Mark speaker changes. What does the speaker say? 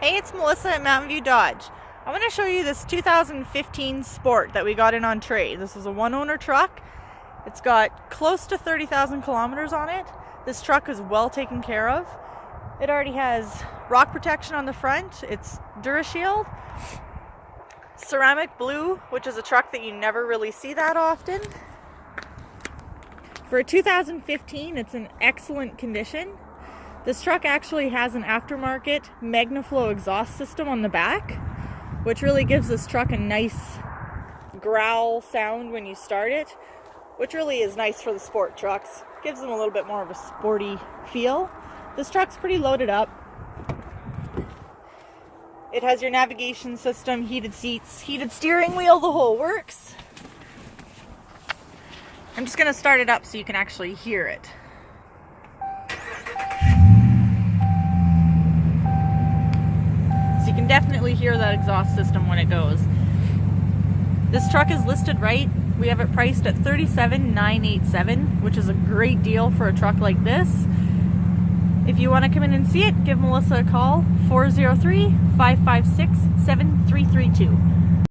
Speaker 1: Hey, it's Melissa at Mountain View Dodge. I want to show you this 2015 Sport that we got in on trade. This is a one owner truck. It's got close to 30,000 kilometers on it. This truck is well taken care of. It already has rock protection on the front. It's DuraShield. Ceramic blue, which is a truck that you never really see that often. For a 2015, it's in excellent condition. This truck actually has an aftermarket MagnaFlow exhaust system on the back, which really gives this truck a nice growl sound when you start it, which really is nice for the sport trucks. Gives them a little bit more of a sporty feel. This truck's pretty loaded up. It has your navigation system, heated seats, heated steering wheel, the whole works. I'm just gonna start it up so you can actually hear it. Definitely hear that exhaust system when it goes. This truck is listed right. We have it priced at 37,987, which is a great deal for a truck like this. If you want to come in and see it, give Melissa a call, 403-556-7332.